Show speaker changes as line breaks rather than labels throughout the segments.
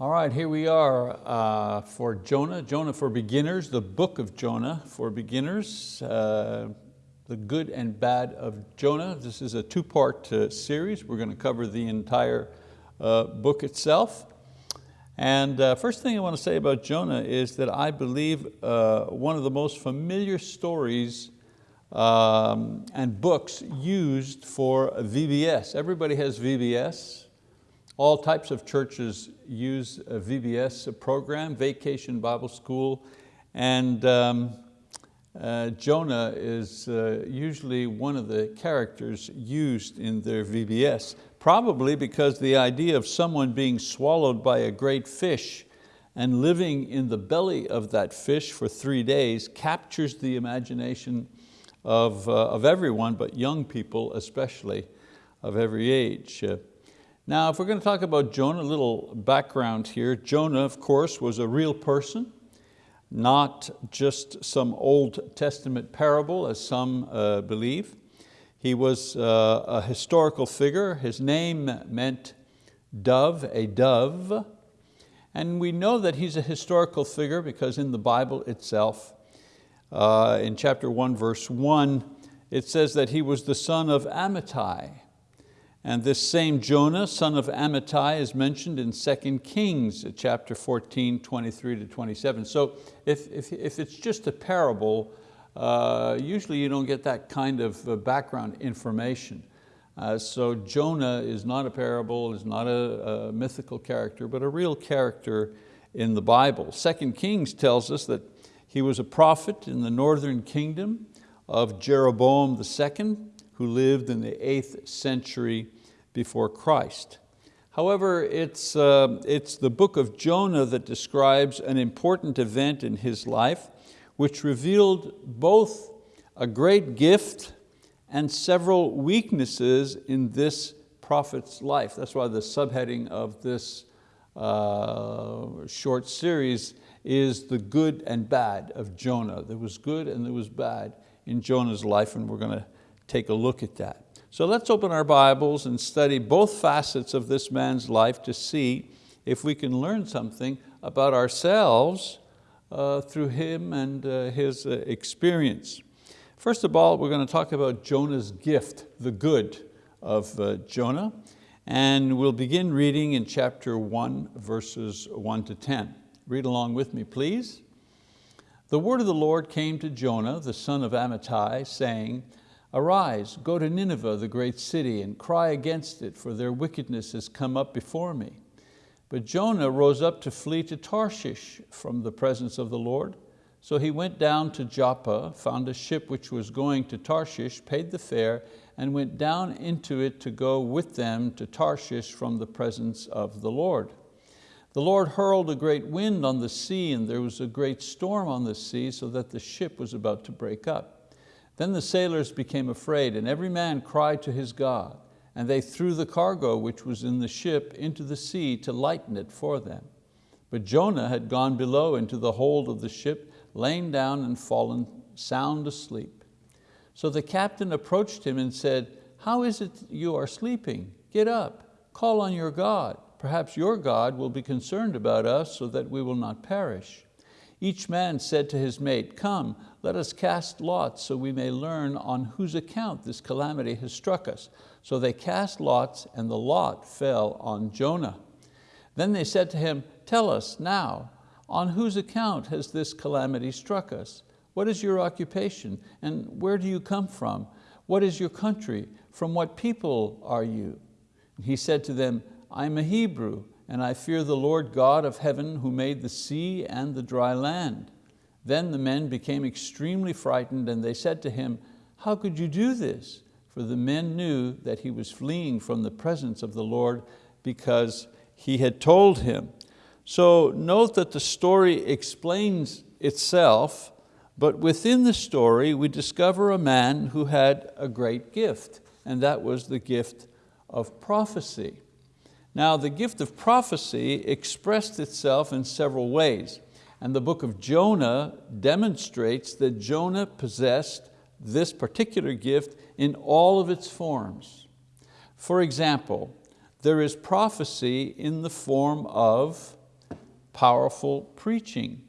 All right, here we are uh, for Jonah, Jonah for beginners, the book of Jonah for beginners, uh, the good and bad of Jonah. This is a two-part uh, series. We're going to cover the entire uh, book itself. And uh, first thing I want to say about Jonah is that I believe uh, one of the most familiar stories um, and books used for VBS. Everybody has VBS. All types of churches use a VBS program, Vacation Bible School, and um, uh, Jonah is uh, usually one of the characters used in their VBS, probably because the idea of someone being swallowed by a great fish and living in the belly of that fish for three days captures the imagination of, uh, of everyone, but young people especially of every age. Now, if we're going to talk about Jonah, a little background here. Jonah, of course, was a real person, not just some Old Testament parable as some uh, believe. He was uh, a historical figure. His name meant dove, a dove. And we know that he's a historical figure because in the Bible itself, uh, in chapter one, verse one, it says that he was the son of Amittai, and this same Jonah, son of Amittai, is mentioned in 2 Kings chapter 14, 23 to 27. So if, if, if it's just a parable, uh, usually you don't get that kind of uh, background information. Uh, so Jonah is not a parable, is not a, a, mythical character, but a real character in the Bible. 2 Kings tells us that he was a prophet in the northern kingdom of Jeroboam II, who lived in the eighth century before Christ. However, it's, uh, it's the book of Jonah that describes an important event in his life which revealed both a great gift and several weaknesses in this prophet's life. That's why the subheading of this uh, short series is the good and bad of Jonah. There was good and there was bad in Jonah's life and we're going to take a look at that. So let's open our Bibles and study both facets of this man's life to see if we can learn something about ourselves uh, through him and uh, his uh, experience. First of all, we're going to talk about Jonah's gift, the good of uh, Jonah. And we'll begin reading in chapter one, verses one to 10. Read along with me, please. The word of the Lord came to Jonah, the son of Amittai, saying, Arise, go to Nineveh, the great city, and cry against it, for their wickedness has come up before me. But Jonah rose up to flee to Tarshish from the presence of the Lord. So he went down to Joppa, found a ship which was going to Tarshish, paid the fare, and went down into it to go with them to Tarshish from the presence of the Lord. The Lord hurled a great wind on the sea, and there was a great storm on the sea, so that the ship was about to break up. Then the sailors became afraid, and every man cried to his God, and they threw the cargo which was in the ship into the sea to lighten it for them. But Jonah had gone below into the hold of the ship, lain down and fallen sound asleep. So the captain approached him and said, how is it you are sleeping? Get up, call on your God. Perhaps your God will be concerned about us so that we will not perish. Each man said to his mate, come, let us cast lots so we may learn on whose account this calamity has struck us. So they cast lots and the lot fell on Jonah. Then they said to him, tell us now, on whose account has this calamity struck us? What is your occupation and where do you come from? What is your country? From what people are you? He said to them, I'm a Hebrew and I fear the Lord God of heaven who made the sea and the dry land. Then the men became extremely frightened and they said to him, how could you do this? For the men knew that he was fleeing from the presence of the Lord because he had told him. So note that the story explains itself, but within the story we discover a man who had a great gift, and that was the gift of prophecy. Now the gift of prophecy expressed itself in several ways. And the book of Jonah demonstrates that Jonah possessed this particular gift in all of its forms. For example, there is prophecy in the form of powerful preaching.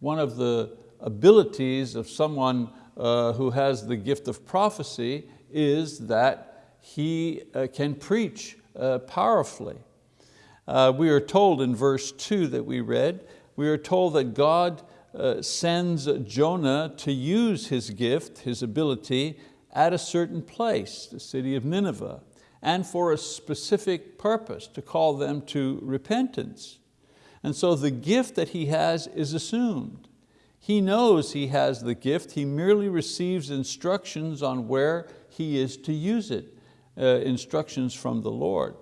One of the abilities of someone uh, who has the gift of prophecy is that he uh, can preach uh, powerfully. Uh, we are told in verse two that we read, we are told that God uh, sends Jonah to use his gift, his ability, at a certain place, the city of Nineveh, and for a specific purpose, to call them to repentance. And so the gift that he has is assumed. He knows he has the gift, he merely receives instructions on where he is to use it, uh, instructions from the Lord.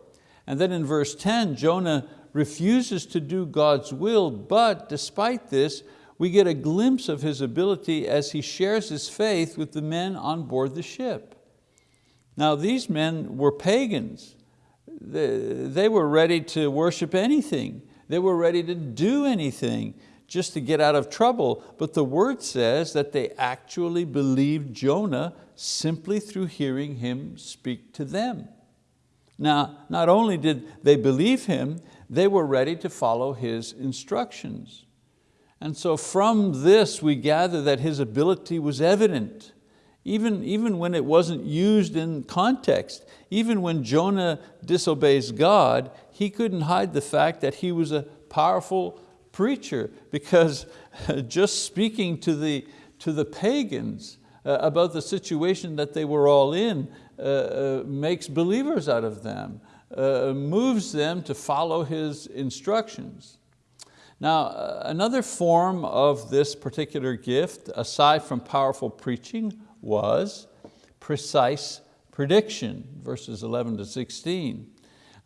And then in verse 10, Jonah refuses to do God's will, but despite this, we get a glimpse of his ability as he shares his faith with the men on board the ship. Now these men were pagans. They were ready to worship anything. They were ready to do anything just to get out of trouble. But the word says that they actually believed Jonah simply through hearing him speak to them. Now, not only did they believe him, they were ready to follow his instructions. And so from this we gather that his ability was evident, even, even when it wasn't used in context. Even when Jonah disobeys God, he couldn't hide the fact that he was a powerful preacher because just speaking to the, to the pagans uh, about the situation that they were all in uh, uh, makes believers out of them, uh, moves them to follow his instructions. Now, uh, another form of this particular gift, aside from powerful preaching, was precise prediction, verses 11 to 16.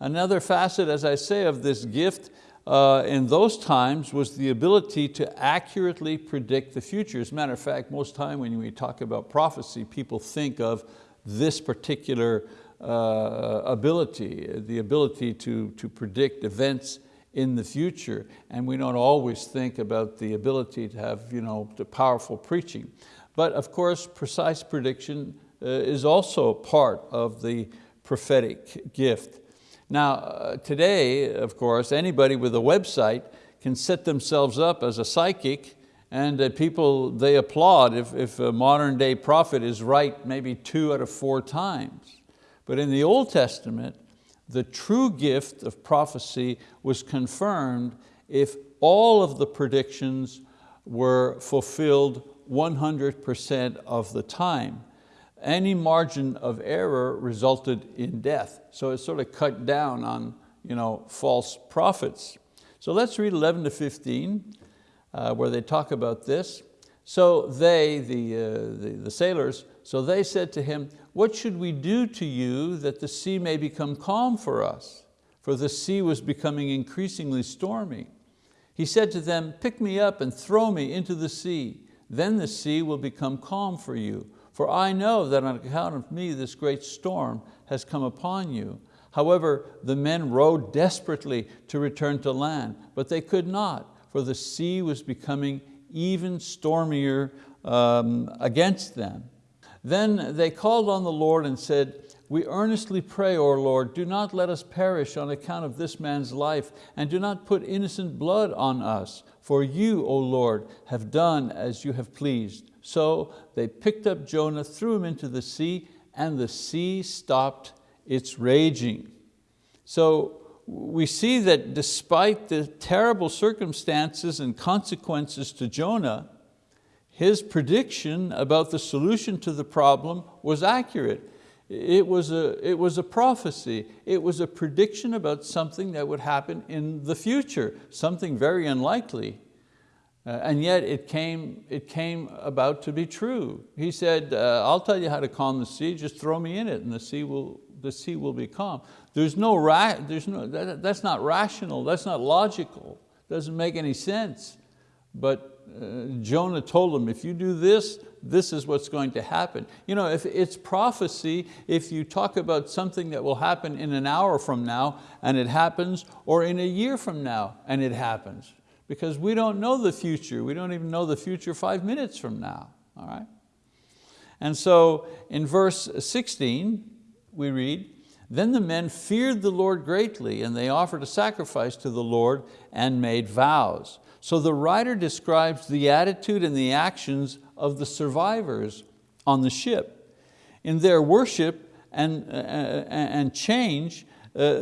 Another facet, as I say, of this gift uh, in those times was the ability to accurately predict the future. As a matter of fact, most time when we talk about prophecy, people think of this particular uh, ability, the ability to, to predict events in the future. And we don't always think about the ability to have you know, the powerful preaching. But of course, precise prediction uh, is also part of the prophetic gift. Now, uh, today, of course, anybody with a website can set themselves up as a psychic and uh, people, they applaud if, if a modern day prophet is right maybe two out of four times. But in the Old Testament, the true gift of prophecy was confirmed if all of the predictions were fulfilled 100% of the time. Any margin of error resulted in death. So it sort of cut down on you know, false prophets. So let's read 11 to 15 uh, where they talk about this. So they, the, uh, the, the sailors, so they said to him, what should we do to you that the sea may become calm for us? For the sea was becoming increasingly stormy. He said to them, pick me up and throw me into the sea. Then the sea will become calm for you. For I know that on account of me this great storm has come upon you. However, the men rowed desperately to return to land, but they could not, for the sea was becoming even stormier um, against them. Then they called on the Lord and said, we earnestly pray, O Lord, do not let us perish on account of this man's life, and do not put innocent blood on us, for you, O Lord, have done as you have pleased. So they picked up Jonah, threw him into the sea, and the sea stopped its raging. So we see that despite the terrible circumstances and consequences to Jonah, his prediction about the solution to the problem was accurate. It was, a, it was a prophecy. It was a prediction about something that would happen in the future, something very unlikely. Uh, and yet it came, it came about to be true. He said, uh, I'll tell you how to calm the sea, just throw me in it and the sea will, the sea will be calm. There's no, ra there's no that, that's not rational, that's not logical, doesn't make any sense. But Jonah told him, if you do this, this is what's going to happen. You know, if it's prophecy, if you talk about something that will happen in an hour from now and it happens, or in a year from now and it happens, because we don't know the future. We don't even know the future five minutes from now, all right? And so in verse 16, we read, Then the men feared the Lord greatly and they offered a sacrifice to the Lord and made vows. So the writer describes the attitude and the actions of the survivors on the ship. In their worship and, uh, and change, uh,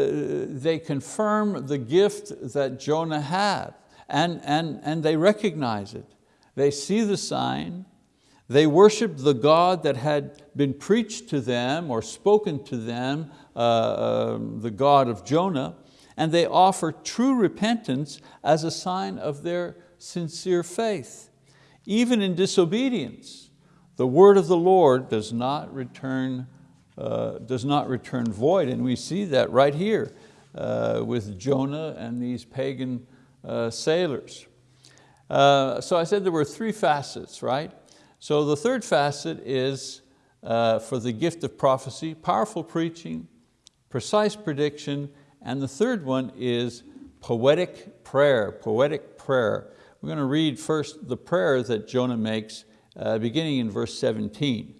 they confirm the gift that Jonah had and, and, and they recognize it. They see the sign, they worship the God that had been preached to them or spoken to them, uh, uh, the God of Jonah, and they offer true repentance as a sign of their sincere faith. Even in disobedience, the word of the Lord does not return, uh, does not return void, and we see that right here uh, with Jonah and these pagan uh, sailors. Uh, so I said there were three facets, right? So the third facet is uh, for the gift of prophecy, powerful preaching, precise prediction, and the third one is poetic prayer, poetic prayer. We're going to read first the prayer that Jonah makes uh, beginning in verse 17.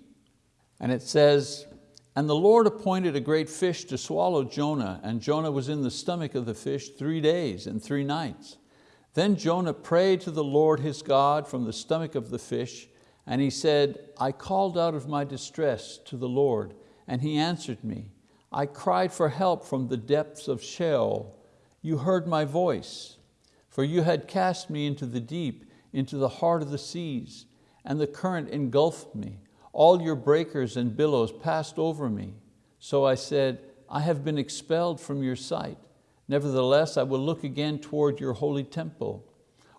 And it says, and the Lord appointed a great fish to swallow Jonah, and Jonah was in the stomach of the fish three days and three nights. Then Jonah prayed to the Lord his God from the stomach of the fish, and he said, I called out of my distress to the Lord, and He answered me. I cried for help from the depths of Sheol. You heard my voice, for you had cast me into the deep, into the heart of the seas, and the current engulfed me. All your breakers and billows passed over me. So I said, I have been expelled from your sight. Nevertheless, I will look again toward your holy temple.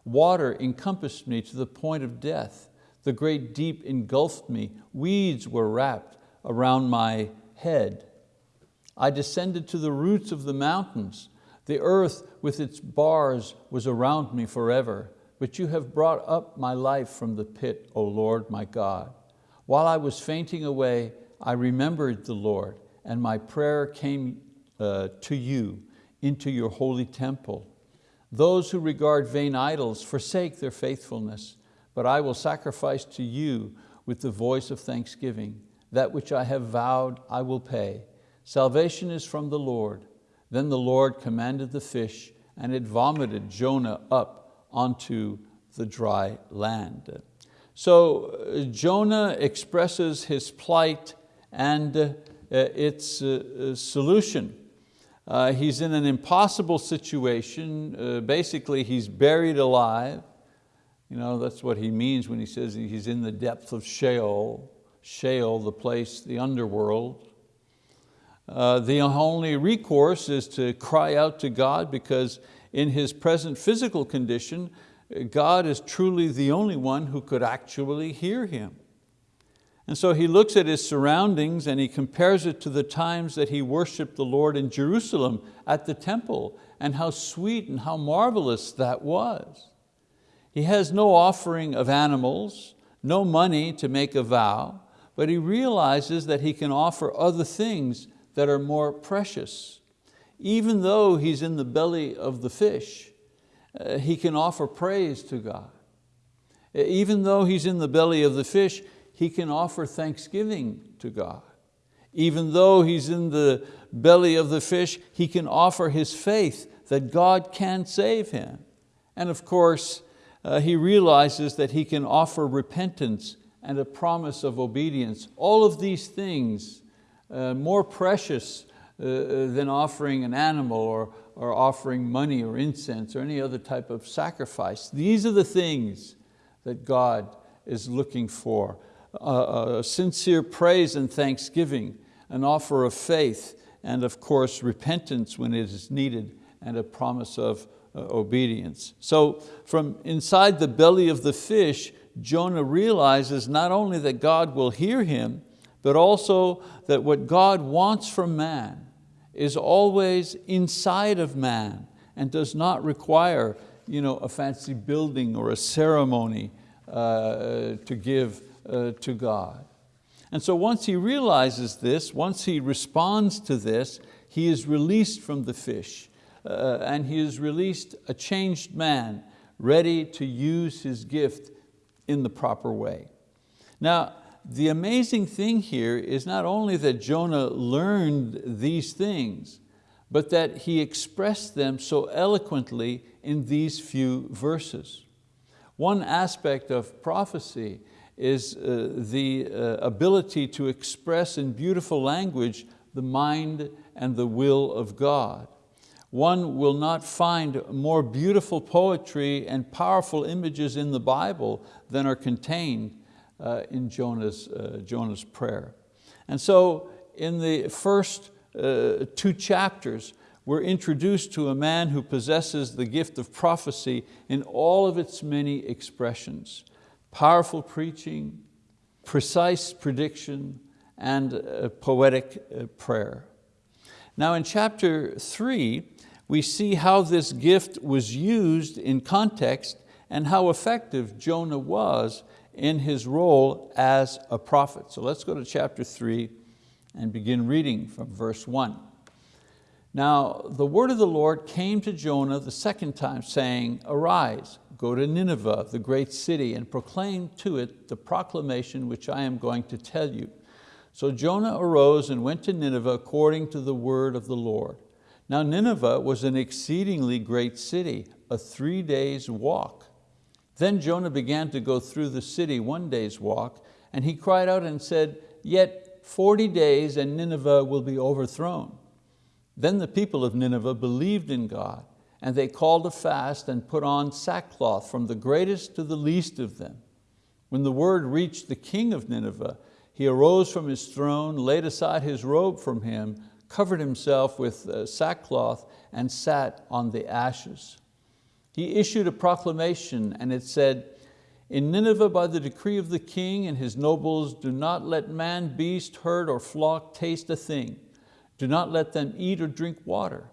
Water encompassed me to the point of death. The great deep engulfed me. Weeds were wrapped around my head. I descended to the roots of the mountains. The earth with its bars was around me forever. But you have brought up my life from the pit, O Lord my God. While I was fainting away, I remembered the Lord, and my prayer came uh, to you into your holy temple. Those who regard vain idols forsake their faithfulness but I will sacrifice to you with the voice of thanksgiving. That which I have vowed I will pay. Salvation is from the Lord. Then the Lord commanded the fish and it vomited Jonah up onto the dry land. So uh, Jonah expresses his plight and uh, its uh, solution. He's in an impossible situation. Basically, he's buried alive. You know, that's what he means when he says he's in the depth of Sheol, Sheol, the place, the underworld. Uh, the only recourse is to cry out to God because in his present physical condition, God is truly the only one who could actually hear him. And so he looks at his surroundings and he compares it to the times that he worshiped the Lord in Jerusalem at the temple and how sweet and how marvelous that was. He has no offering of animals, no money to make a vow, but he realizes that he can offer other things that are more precious. Even though he's in the belly of the fish, uh, he can offer praise to God. Even though he's in the belly of the fish, he can offer thanksgiving to God. Even though he's in the belly of the fish, he can offer his faith that God can save him. And of course, uh, he realizes that he can offer repentance and a promise of obedience. All of these things, uh, more precious uh, uh, than offering an animal or, or offering money or incense or any other type of sacrifice. These are the things that God is looking for. Uh, sincere praise and thanksgiving, an offer of faith, and of course repentance when it is needed, and a promise of uh, obedience. So from inside the belly of the fish, Jonah realizes not only that God will hear him, but also that what God wants from man is always inside of man and does not require you know, a fancy building or a ceremony uh, to give uh, to God. And so once he realizes this, once he responds to this, he is released from the fish uh, and he is released a changed man ready to use his gift in the proper way. Now, the amazing thing here is not only that Jonah learned these things, but that he expressed them so eloquently in these few verses. One aspect of prophecy is uh, the uh, ability to express in beautiful language the mind and the will of God. One will not find more beautiful poetry and powerful images in the Bible than are contained in Jonah's, uh, Jonah's prayer. And so in the first uh, two chapters, we're introduced to a man who possesses the gift of prophecy in all of its many expressions. Powerful preaching, precise prediction, and poetic uh, prayer. Now in chapter three, we see how this gift was used in context and how effective Jonah was in his role as a prophet. So let's go to chapter three and begin reading from verse one. Now the word of the Lord came to Jonah the second time saying, arise, go to Nineveh, the great city, and proclaim to it the proclamation which I am going to tell you. So Jonah arose and went to Nineveh according to the word of the Lord. Now Nineveh was an exceedingly great city, a three days walk. Then Jonah began to go through the city one day's walk, and he cried out and said, yet 40 days and Nineveh will be overthrown. Then the people of Nineveh believed in God, and they called a fast and put on sackcloth from the greatest to the least of them. When the word reached the king of Nineveh, he arose from his throne, laid aside his robe from him, covered himself with uh, sackcloth and sat on the ashes. He issued a proclamation and it said, in Nineveh by the decree of the king and his nobles, do not let man, beast, herd, or flock taste a thing. Do not let them eat or drink water.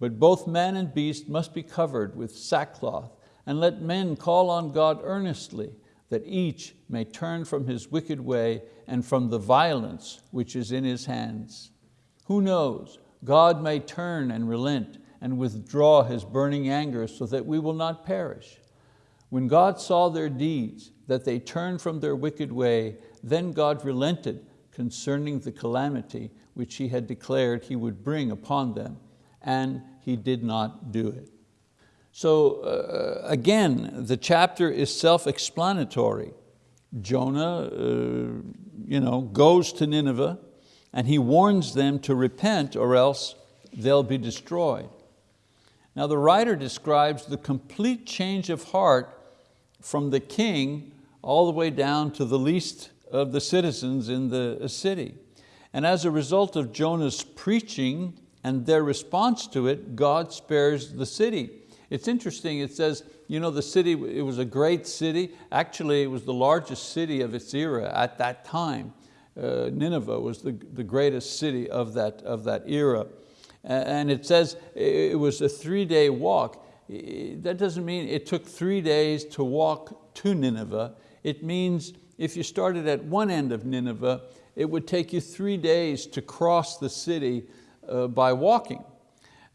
But both man and beast must be covered with sackcloth, and let men call on God earnestly, that each may turn from his wicked way and from the violence which is in his hands. Who knows, God may turn and relent and withdraw His burning anger so that we will not perish. When God saw their deeds, that they turned from their wicked way, then God relented concerning the calamity which He had declared He would bring upon them, and He did not do it. So uh, again, the chapter is self-explanatory. Jonah uh, you know, goes to Nineveh, and he warns them to repent or else they'll be destroyed. Now the writer describes the complete change of heart from the king all the way down to the least of the citizens in the city. And as a result of Jonah's preaching and their response to it, God spares the city. It's interesting, it says, you know, the city, it was a great city. Actually, it was the largest city of its era at that time uh, Nineveh was the, the greatest city of that, of that era. And it says it was a three-day walk. That doesn't mean it took three days to walk to Nineveh. It means if you started at one end of Nineveh, it would take you three days to cross the city uh, by walking.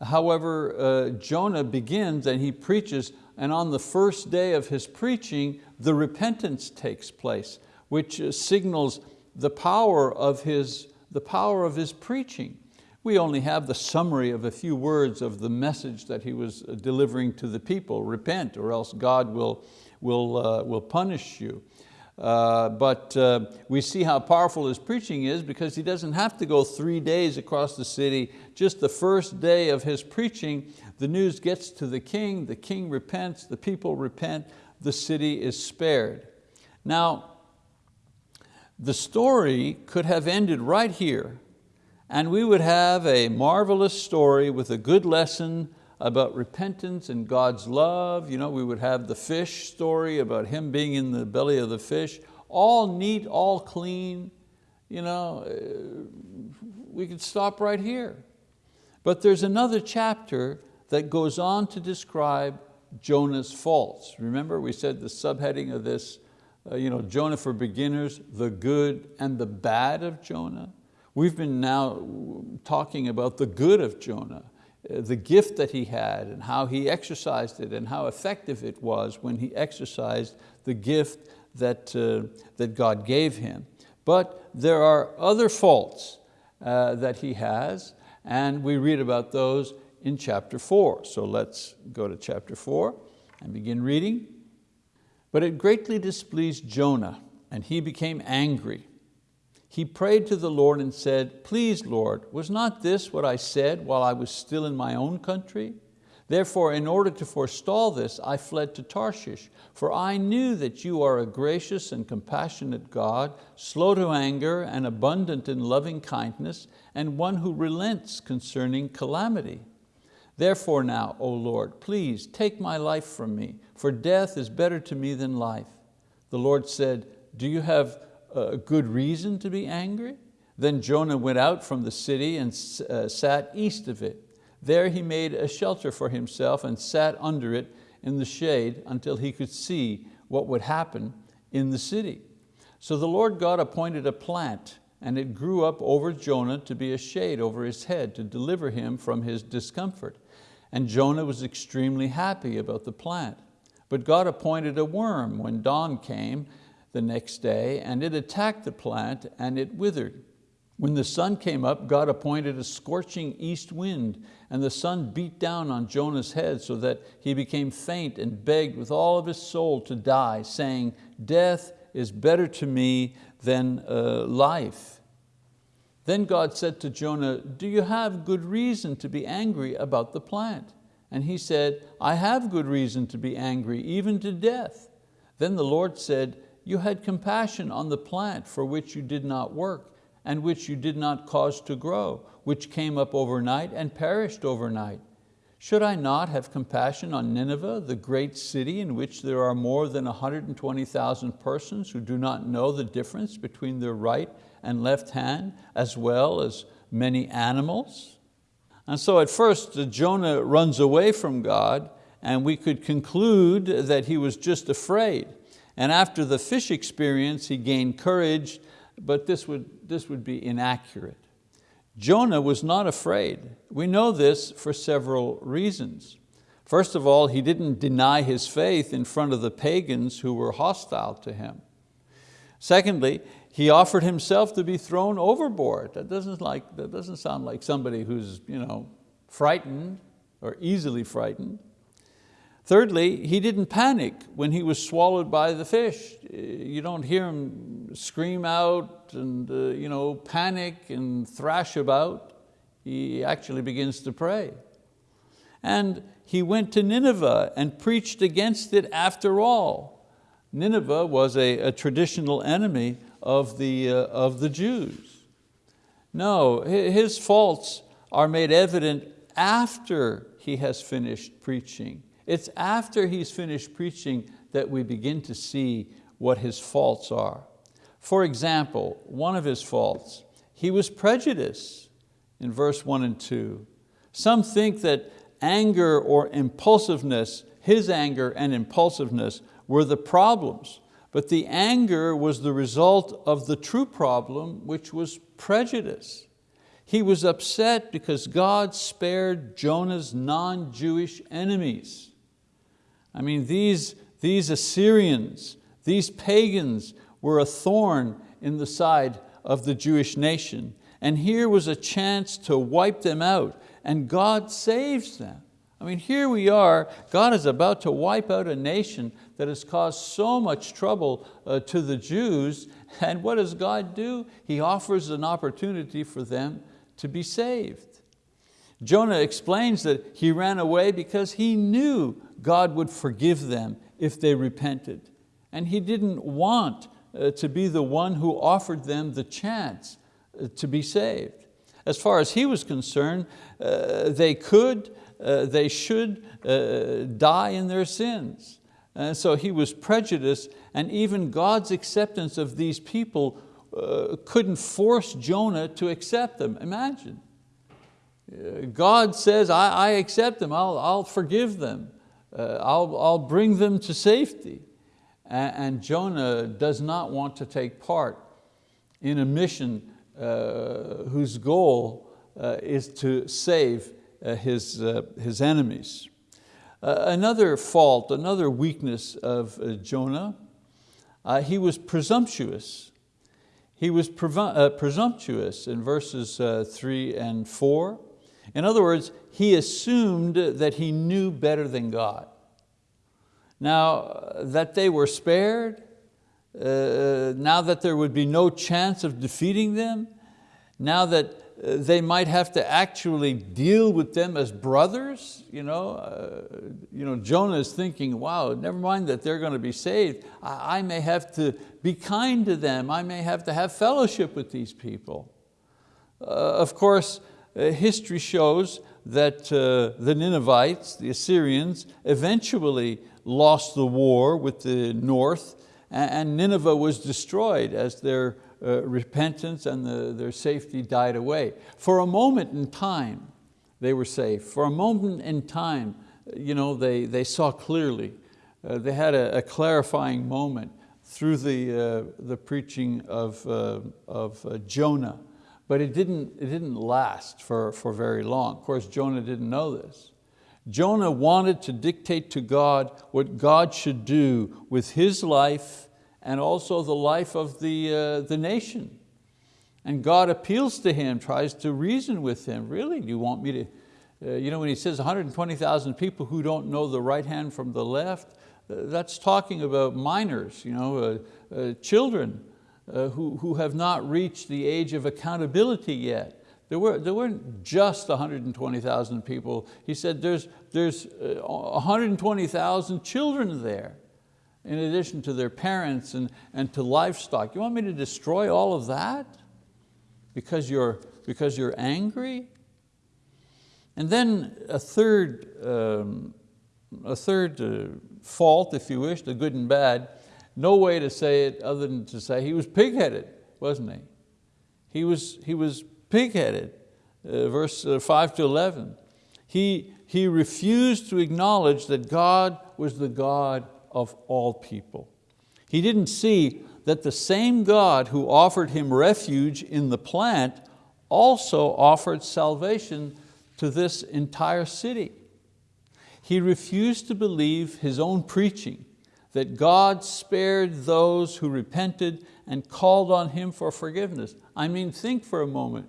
However, uh, Jonah begins and he preaches, and on the first day of his preaching, the repentance takes place, which uh, signals the power of his, the power of his preaching. We only have the summary of a few words of the message that he was uh, delivering to the people, repent or else God will, will, uh, will punish you. Uh, but uh, we see how powerful his preaching is because he doesn't have to go three days across the city. Just the first day of his preaching, the news gets to the king, the king repents, the people repent, the city is spared. Now, the story could have ended right here and we would have a marvelous story with a good lesson about repentance and God's love. You know, we would have the fish story about him being in the belly of the fish, all neat, all clean. You know, uh, we could stop right here. But there's another chapter that goes on to describe Jonah's faults. Remember we said the subheading of this uh, you know, Jonah for beginners, the good and the bad of Jonah. We've been now talking about the good of Jonah, uh, the gift that he had and how he exercised it and how effective it was when he exercised the gift that, uh, that God gave him. But there are other faults uh, that he has, and we read about those in chapter four. So let's go to chapter four and begin reading. But it greatly displeased Jonah, and he became angry. He prayed to the Lord and said, Please, Lord, was not this what I said while I was still in my own country? Therefore, in order to forestall this, I fled to Tarshish, for I knew that you are a gracious and compassionate God, slow to anger and abundant in loving kindness, and one who relents concerning calamity. Therefore now, O Lord, please take my life from me, for death is better to me than life. The Lord said, do you have a good reason to be angry? Then Jonah went out from the city and uh, sat east of it. There he made a shelter for himself and sat under it in the shade until he could see what would happen in the city. So the Lord God appointed a plant and it grew up over Jonah to be a shade over his head to deliver him from his discomfort. And Jonah was extremely happy about the plant. But God appointed a worm when dawn came the next day and it attacked the plant and it withered. When the sun came up, God appointed a scorching east wind and the sun beat down on Jonah's head so that he became faint and begged with all of his soul to die, saying, death is better to me than uh, life. Then God said to Jonah, do you have good reason to be angry about the plant? And he said, I have good reason to be angry, even to death. Then the Lord said, you had compassion on the plant for which you did not work and which you did not cause to grow, which came up overnight and perished overnight. Should I not have compassion on Nineveh, the great city in which there are more than 120,000 persons who do not know the difference between their right and left hand, as well as many animals? And so at first uh, Jonah runs away from God and we could conclude that he was just afraid. And after the fish experience, he gained courage, but this would, this would be inaccurate. Jonah was not afraid. We know this for several reasons. First of all, he didn't deny his faith in front of the pagans who were hostile to him. Secondly, he offered himself to be thrown overboard. That doesn't, like, that doesn't sound like somebody who's you know, frightened or easily frightened. Thirdly, he didn't panic when he was swallowed by the fish. You don't hear him scream out and uh, you know, panic and thrash about. He actually begins to pray. And he went to Nineveh and preached against it after all. Nineveh was a, a traditional enemy of the, uh, of the Jews. No, his faults are made evident after he has finished preaching. It's after he's finished preaching that we begin to see what his faults are. For example, one of his faults, he was prejudiced in verse one and two. Some think that anger or impulsiveness, his anger and impulsiveness were the problems, but the anger was the result of the true problem, which was prejudice. He was upset because God spared Jonah's non-Jewish enemies. I mean, these, these Assyrians, these pagans were a thorn in the side of the Jewish nation. And here was a chance to wipe them out and God saves them. I mean, here we are, God is about to wipe out a nation that has caused so much trouble uh, to the Jews, and what does God do? He offers an opportunity for them to be saved. Jonah explains that he ran away because he knew God would forgive them if they repented. And he didn't want uh, to be the one who offered them the chance uh, to be saved. As far as he was concerned, uh, they could, they should die in their sins. And so he was prejudiced and even God's acceptance of these people couldn't force Jonah to accept them. Imagine. God says, I, I accept them, I'll, I'll forgive them uh, I'll, I'll bring them to safety. And, and, Jonah does not want to take part in a mission uh, whose goal uh, is to save uh, his, uh, his enemies. Another fault, another weakness of Jonah, he was presumptuous. he was presumptuous in verses three and four. In other words, he assumed that he knew better than God. Now, that they were spared, uh, now that there would be no chance of defeating them, now that uh, they might have to actually deal with them as brothers. You know, uh, you know, Jonah is thinking, wow, never mind that they're going to be saved. I, I may have to be kind to them. I may have to have fellowship with these people. Uh, of course, history shows that uh, the Ninevites, the Assyrians, eventually lost the war with the north and Nineveh was destroyed as their uh, repentance and the, their safety died away. For a moment in time, they were safe. For a moment in time, you know, they, they saw clearly. Uh, they had a, a, clarifying moment through the, uh, the preaching of, uh, of uh, Jonah. But it didn't, it didn't last for, for very long. Of course, Jonah didn't know this. Jonah wanted to dictate to God what God should do with his life and also the life of the, uh, the nation. And God appeals to him, tries to reason with him. Really, do you want me to, uh, you know when he says 120,000 people who don't know the right hand from the left, uh, that's talking about minors, you know, uh, uh, children uh, who, who have not reached the age of accountability yet. There, were, there weren't just 120,000 people. He said there's, there's 120,000 children there in addition to their parents and, and to livestock. You want me to destroy all of that because you're, because you're angry? And then a third, um, a third uh, fault, if you wish, the good and bad, no way to say it other than to say he was pig-headed, wasn't he? He was, he was pig-headed, uh, verse uh, five to 11. He, he refused to acknowledge that God was the God of all people. He didn't see that the same God who offered him refuge in the plant also offered salvation to this entire city. He refused to believe his own preaching that God spared those who repented and called on Him for forgiveness. I mean, think for a moment.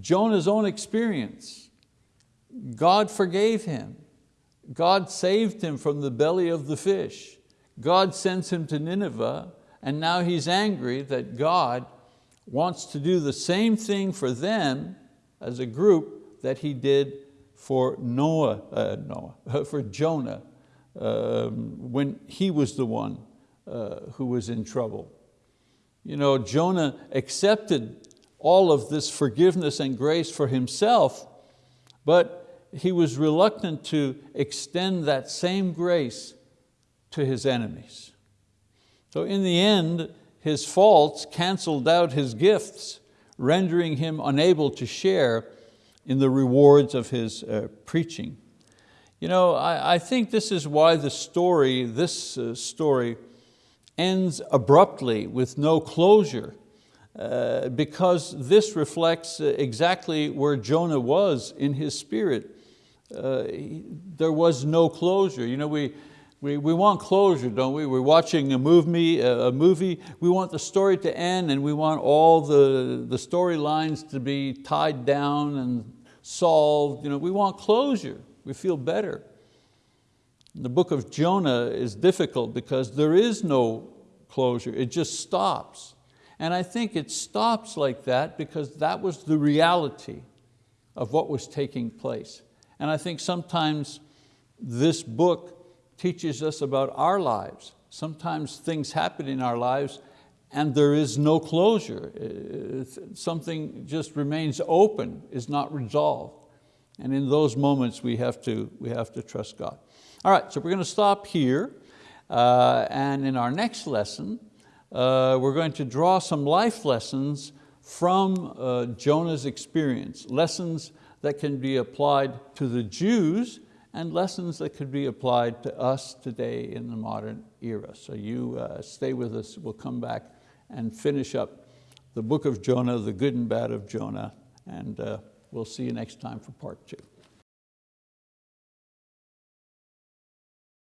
Jonah's own experience, God forgave him. God saved him from the belly of the fish. God sends him to Nineveh and now he's angry that God wants to do the same thing for them as a group that he did for Noah, uh, Noah for Jonah um, when he was the one uh, who was in trouble. You know, Jonah accepted all of this forgiveness and grace for himself, but he was reluctant to extend that same grace to his enemies. So in the end, his faults canceled out his gifts, rendering him unable to share in the rewards of his uh, preaching. You know, I, I, think this is why the story, this uh, story, ends abruptly with no closure, uh, because this reflects uh, exactly where Jonah was in his spirit uh, there was no closure. You know, we, we, we want closure, don't we? We're watching a movie, a movie, we want the story to end and we want all the, the storylines to be tied down and solved. You know, we want closure, we feel better. The book of Jonah is difficult because there is no closure, it just stops. And I think it stops like that because that was the reality of what was taking place. And I think sometimes this book teaches us about our lives. Sometimes things happen in our lives and there is no closure. Uh, something just remains open, is not resolved. And in those moments we have to, we have to trust God. All right, so we're going to stop here. Uh, and in our next lesson, uh, we're going to draw some life lessons from uh, Jonah's experience, lessons that can be applied to the Jews and lessons that could be applied to us today in the modern era. So you uh, stay with us, we'll come back and finish up the book of Jonah, the good and bad of Jonah, and uh, we'll see you next time for part two.